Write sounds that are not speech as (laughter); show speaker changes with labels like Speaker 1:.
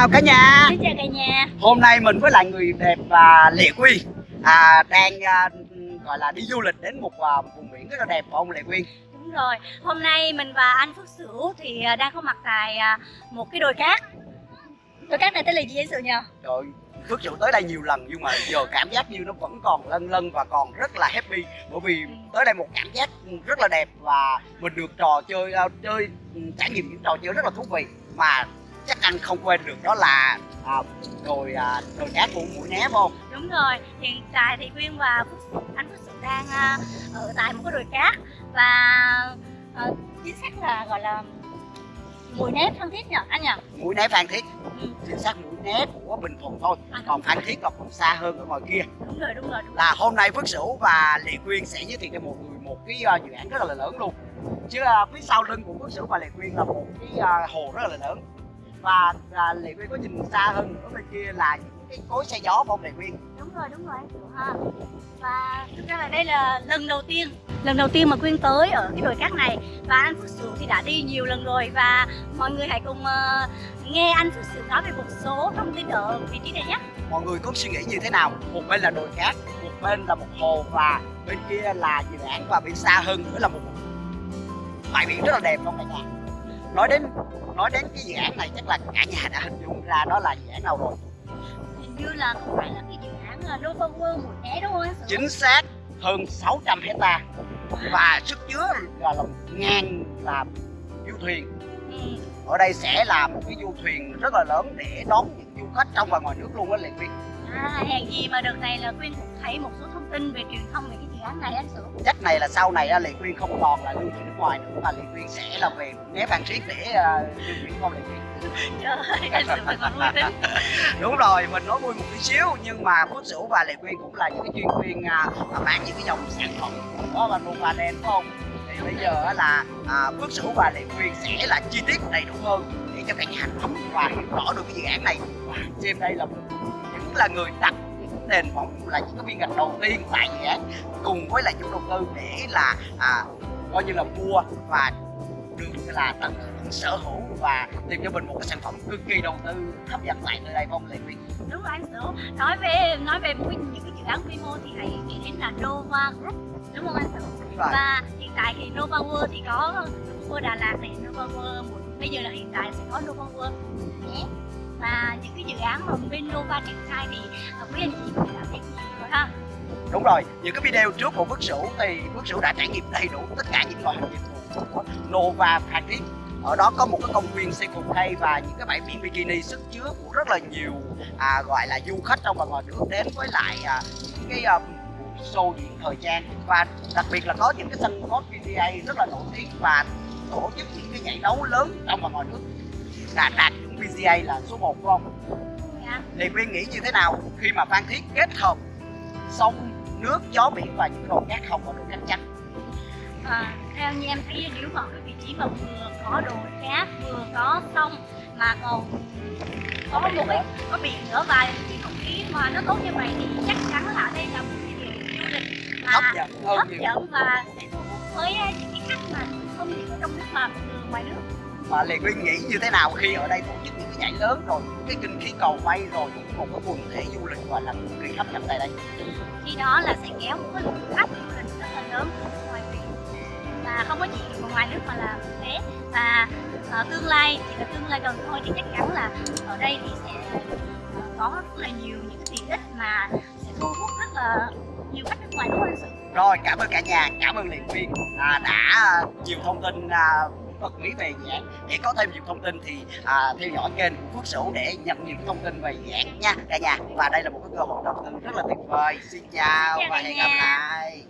Speaker 1: chào cả nhà.
Speaker 2: Xin chào cả nhà.
Speaker 1: Hôm nay mình với lại người đẹp và Lệ Quyên à, Đang à, gọi là đi du lịch đến một à, vùng biển rất là đẹp phải không Lệ Quyên
Speaker 2: Đúng rồi, hôm nay mình và anh Phước Sửu thì à, đang có mặt tại à, một cái đồi cát. Đồi cát này tên là gì anh Sửu nhỉ?
Speaker 1: Trời Phước Sửu tới đây nhiều lần nhưng mà giờ cảm giác như nó vẫn còn lân lân và còn rất là happy. Bởi vì tới đây một cảm giác rất là đẹp và mình được trò chơi à, chơi ừ, trải nghiệm những trò chơi rất là thú vị. Mà chắc anh không quên được đó là à, đồi à, đồi cát của mũi né không?
Speaker 2: Đúng rồi, hiện tại thì Quyên và anh Phước Sửu đang à, ở tại một cái đồi cát. Và à, chính xác là gọi là mùi nếp thân thiết nhỉ anh nhỉ?
Speaker 1: mũi né Phan Thiết.
Speaker 2: Ừ,
Speaker 1: chính xác mũi né của Bình Thuận thôi. Còn Phan Thiết là còn xa hơn ở ngoài kia.
Speaker 2: Đúng rồi, đúng rồi, đúng rồi.
Speaker 1: là hôm nay Phước Sửu và Lệ Quyên sẽ giới thiệu cho một người một cái uh, dự án rất là lớn luôn. Chứ uh, phía sau lưng của Phước Sửu và Lệ Quyên là một cái uh, hồ rất là lớn và uh, Lệ Quyên có nhìn xa hơn ở bên kia là những cái cối xe gió phong Lệ Quyên.
Speaker 2: Đúng rồi đúng rồi ha và thực ra là đây là lần đầu tiên lần đầu tiên mà quyên tới ở cái đồi cát này. Và anh phước sửu thì đã đi nhiều lần rồi. Và mọi người hãy cùng ờ, nghe anh phước sửu nói về một số thông tin ở vị trí này nhé.
Speaker 1: Mọi người có suy nghĩ như thế nào? Một bên là đồi cát một bên là một hồ và bên kia là dự án và bên xa hơn nữa là một bãi biển rất là đẹp không cả nhà nói đến nói đến cái dự án này chắc là cả nhà đã hình dung ra đó là dự án nào rồi.
Speaker 2: Hình như là không phải là cái dự án Nova World một né đúng không anh sửu
Speaker 1: chính xác hơn 600 hecta. Và sức chứa là một ngàn là du thuyền.
Speaker 2: Ừ.
Speaker 1: ở đây sẽ là một cái du thuyền rất là lớn để đón những du khách trong và ngoài nước luôn á Lệ Quyên
Speaker 2: à, hèn gì mà đợt này là quyên cũng thấy một số thông tin về truyền thông về cái dự án này anh sửu
Speaker 1: chắc này là sau này Lệ Quyên không còn là lưu truyền nước ngoài nữa mà Lệ Quyên sẽ là về né Phan Thiết để uh, lưu truyền không Lệ Quyên.
Speaker 2: Trời ơi anh sửu thật là vui tính. (laughs)
Speaker 1: Đúng rồi mình nói vui một tí xíu nhưng mà Phước Sửu và Lệ Quyên cũng là những cái chuyên viên à, à, bán những cái dòng sản phẩm của và Nova Đen phải không? Thì bây giờ là à, Phước Sửu và Lệ Quyên sẽ là chi tiết đầy đủ hơn để cho cả nhà nắm và hiểu rõ được cái dự án này. Và trên đây là những là người đặt nền móng là những cái viên gạch đầu tiên tại dự án cùng với lại chủ đầu tư để là à, coi như là mua và được là tận hưởng sở hữu và tìm cho mình một cái sản phẩm cực kỳ đầu tư hấp dẫn tại nơi đây không Lệ Quyên
Speaker 2: đúng rồi anh Sửu. Nói về nói về những cái dự án quy mô thì hãy nghĩ đến là Nova Group đúng không anh Sửu? Và hiện tại thì Nova World thì có World Đà Lạt này Nova World bây giờ là hiện tại sẽ có Nova World. Nhé và những cái dự án mà bên Nova triển khai thì quý anh chị cũng đã trải nhiều rồi ha.
Speaker 1: Đúng rồi những cái video trước của Phước Sửu thì Phước Sửu đã trải nghiệm đầy đủ tất cả những loại hình dịch vụ của Nova Phan Thiết ở đó có một cái công viên xe cục hay và những cái bãi biển bikini sức chứa của rất là nhiều à, gọi là du khách trong và ngoài nước đến với lại à, những cái à, show diễn thời trang. Và đặc biệt là có những cái sân golf PGA rất là nổi tiếng và tổ chức những cái giải đấu lớn trong và ngoài nước. Đã đạt được PGA là số 1 đúng không?
Speaker 2: dạ.
Speaker 1: Thì Quyên nghĩ như thế nào khi mà Phan Thiết kết hợp sông, nước, gió biển và những đồi cát không có độ cát trắng
Speaker 2: à, theo như em thấy nếu mà cái vị trí mà vừa có đồi cát vừa có sông mà còn có một cái có biển nữa và cái không khí mà nó tốt như vậy thì chắc chắn là ở đây là một cái điểm du lịch mà
Speaker 1: hấp dẫn
Speaker 2: hấp dẫn và sẽ thu hút với à, những cái khách mà không chỉ ở trong nước mà từ ngoài nước
Speaker 1: mà Lê Quyên nghĩ như thế nào khi ở đây tổ chức những cái giải lớn rồi cái kinh khí cầu bay rồi một cái quần thể du lịch gọi là cực kỳ hấp dẫn tại đây?
Speaker 2: Khi đó là sẽ kéo một cái lượng khách du lịch rất là lớn ngoài về và không có chỉ ở ngoài nước mà là quốc tế và ờ, tương lai chỉ là tương lai gần thôi thì chắc chắn là ở đây thì sẽ ờ, có rất là nhiều những cái tiện ích mà sẽ thu hút rất là nhiều khách nước ngoài đúng không anh sự?
Speaker 1: Rồi cảm ơn cả nhà cảm ơn Lê Quyên à, đã nhiều thông tin à, bật mí về án để có thêm nhiều thông tin thì à, theo dõi kênh của Phước Sửu để nhận nhiều thông tin về án nha. Cả nhà. Và đây là một cái cơ hội đầu tư rất là tuyệt vời. Xin chào
Speaker 2: Chào
Speaker 1: và hẹn gặp lại